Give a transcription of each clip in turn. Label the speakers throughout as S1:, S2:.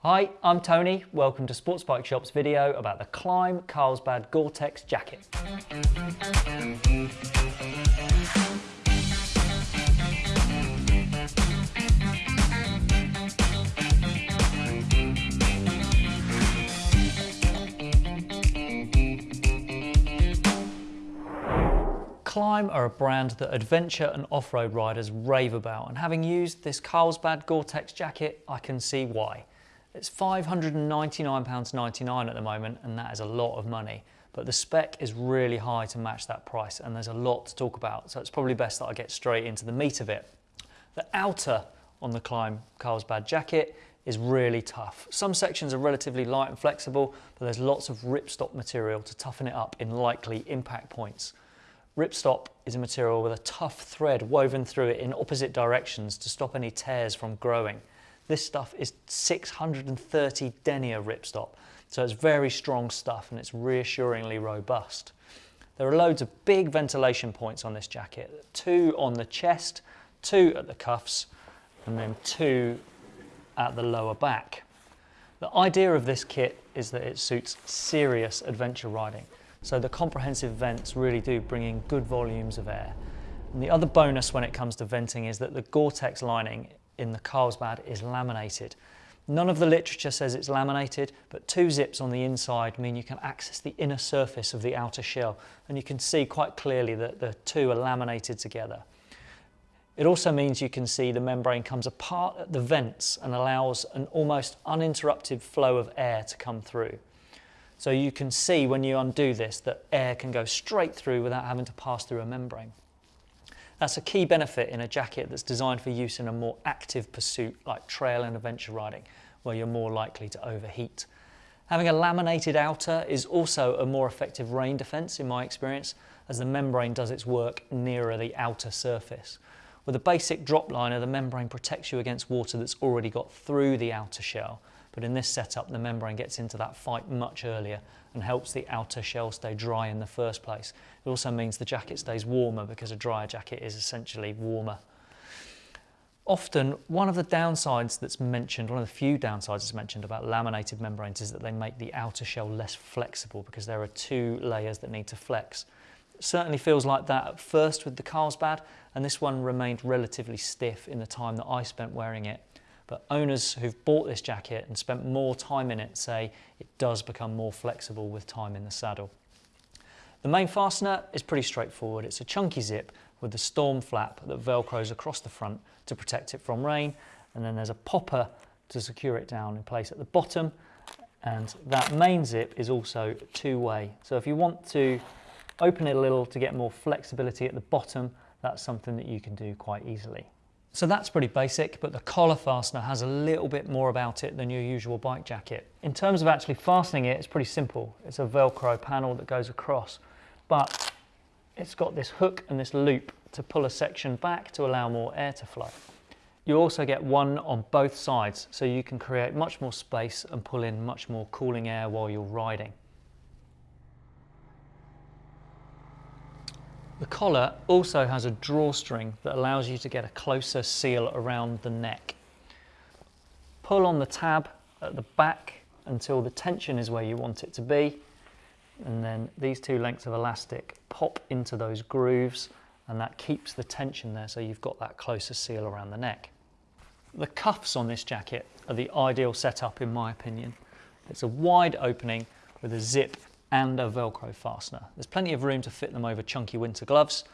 S1: Hi, I'm Tony. Welcome to Sports Bike Shop's video about the Klim Carlsbad Gore-Tex jacket. Klim are a brand that adventure and off-road riders rave about and having used this Carlsbad Gore-Tex jacket I can see why. It's £599.99 at the moment and that is a lot of money but the spec is really high to match that price and there's a lot to talk about so it's probably best that I get straight into the meat of it. The outer on the Klim Carlsbad jacket is really tough. Some sections are relatively light and flexible but there's lots of ripstop material to toughen it up in likely impact points. Ripstop is a material with a tough thread woven through it in opposite directions to stop any tears from growing. This stuff is 630 denier ripstop, so it's very strong stuff and it's reassuringly robust. There are loads of big ventilation points on this jacket, two on the chest, two at the cuffs, and then two at the lower back. The idea of this kit is that it suits serious adventure riding. So the comprehensive vents really do bring in good volumes of air. And the other bonus when it comes to venting is that the Gore-Tex lining in the Carlsbad is laminated. None of the literature says it's laminated, but two zips on the inside mean you can access the inner surface of the outer shell, and you can see quite clearly that the two are laminated together. It also means you can see the membrane comes apart at the vents and allows an almost uninterrupted flow of air to come through. So you can see when you undo this that air can go straight through without having to pass through a membrane. That's a key benefit in a jacket that's designed for use in a more active pursuit like trail and adventure riding, where you're more likely to overheat. Having a laminated outer is also a more effective rain defence in my experience, as the membrane does its work nearer the outer surface. With a basic drop liner, the membrane protects you against water that's already got through the outer shell, but in this setup, the membrane gets into that fight much earlier and helps the outer shell stay dry in the first place. It also means the jacket stays warmer because a drier jacket is essentially warmer. Often, one of the downsides that's mentioned, one of the few downsides that's mentioned about laminated membranes is that they make the outer shell less flexible because there are two layers that need to flex. It certainly feels like that at first with the Carlsbad, and this one remained relatively stiff in the time that I spent wearing it but owners who've bought this jacket and spent more time in it say it does become more flexible with time in the saddle. The main fastener is pretty straightforward. It's a chunky zip with the storm flap that velcros across the front to protect it from rain. And then there's a popper to secure it down in place at the bottom. And that main zip is also two-way. So if you want to open it a little to get more flexibility at the bottom, that's something that you can do quite easily. So that's pretty basic, but the collar fastener has a little bit more about it than your usual bike jacket. In terms of actually fastening it, it's pretty simple. It's a Velcro panel that goes across, but it's got this hook and this loop to pull a section back to allow more air to flow. You also get one on both sides, so you can create much more space and pull in much more cooling air while you're riding. The collar also has a drawstring that allows you to get a closer seal around the neck. Pull on the tab at the back until the tension is where you want it to be and then these two lengths of elastic pop into those grooves and that keeps the tension there so you've got that closer seal around the neck. The cuffs on this jacket are the ideal setup in my opinion. It's a wide opening with a zip and a Velcro fastener. There's plenty of room to fit them over chunky winter gloves.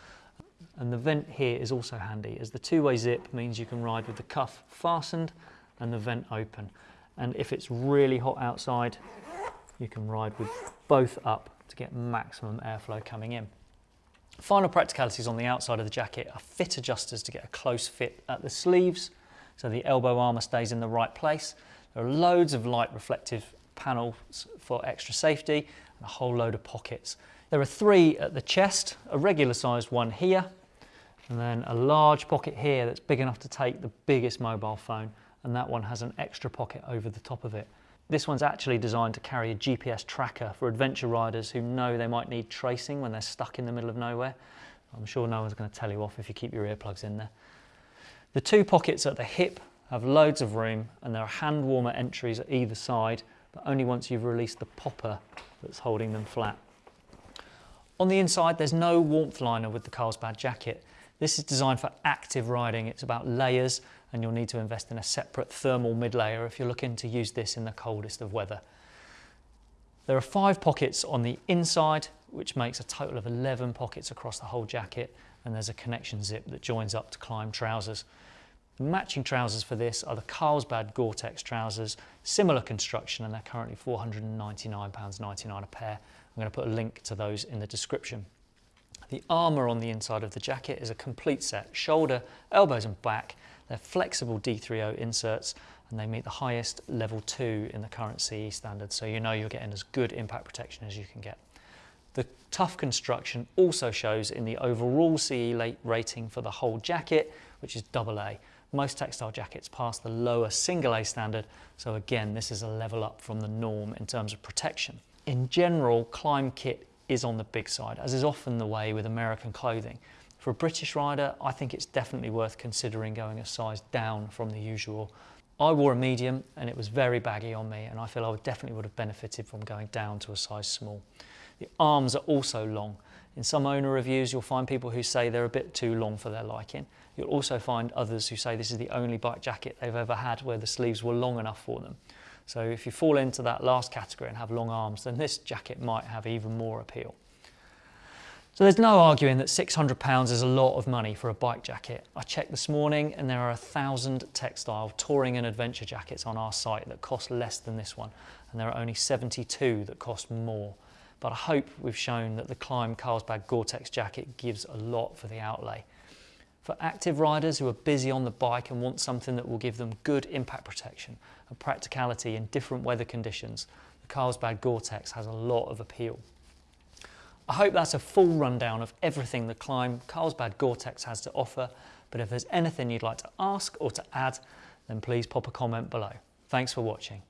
S1: And the vent here is also handy as the two-way zip means you can ride with the cuff fastened and the vent open. And if it's really hot outside, you can ride with both up to get maximum airflow coming in. Final practicalities on the outside of the jacket are fit adjusters to get a close fit at the sleeves so the elbow armour stays in the right place. There are loads of light reflective panels for extra safety and a whole load of pockets. There are three at the chest, a regular sized one here, and then a large pocket here that's big enough to take the biggest mobile phone, and that one has an extra pocket over the top of it. This one's actually designed to carry a GPS tracker for adventure riders who know they might need tracing when they're stuck in the middle of nowhere. I'm sure no one's going to tell you off if you keep your earplugs in there. The two pockets at the hip have loads of room and there are hand warmer entries at either side, but only once you've released the popper that's holding them flat. On the inside, there's no warmth liner with the Carlsbad jacket. This is designed for active riding. It's about layers and you'll need to invest in a separate thermal mid layer if you're looking to use this in the coldest of weather. There are five pockets on the inside, which makes a total of 11 pockets across the whole jacket. And there's a connection zip that joins up to Klim trousers. Matching trousers for this are the Carlsbad Gore-Tex trousers, similar construction, and they're currently £499.99 a pair. I'm going to put a link to those in the description. The armour on the inside of the jacket is a complete set, shoulder, elbows and back. They're flexible D3O inserts and they meet the highest level 2 in the current CE standard, so you know you're getting as good impact protection as you can get. The tough construction also shows in the overall CE rating for the whole jacket, which is AA. Most textile jackets pass the lower single A standard, so again, this is a level up from the norm in terms of protection. In general, Klim kit is on the big side, as is often the way with American clothing. For a British rider, I think it's definitely worth considering going a size down from the usual. I wore a medium and it was very baggy on me and I feel I would definitely would have benefited from going down to a size small. The arms are also long. In some owner reviews, you'll find people who say they're a bit too long for their liking. You'll also find others who say this is the only bike jacket they've ever had where the sleeves were long enough for them. So if you fall into that last category and have long arms, then this jacket might have even more appeal. So there's no arguing that £600 is a lot of money for a bike jacket. I checked this morning and there are a thousand textile touring and adventure jackets on our site that cost less than this one. And there are only 72 that cost more. But I hope we've shown that the Klim Carlsbad Gore-Tex jacket gives a lot for the outlay. For active riders who are busy on the bike and want something that will give them good impact protection and practicality in different weather conditions, the Carlsbad Gore-Tex has a lot of appeal. I hope that's a full rundown of everything the Klim Carlsbad Gore-Tex has to offer, but if there's anything you'd like to ask or to add, then please pop a comment below. Thanks for watching.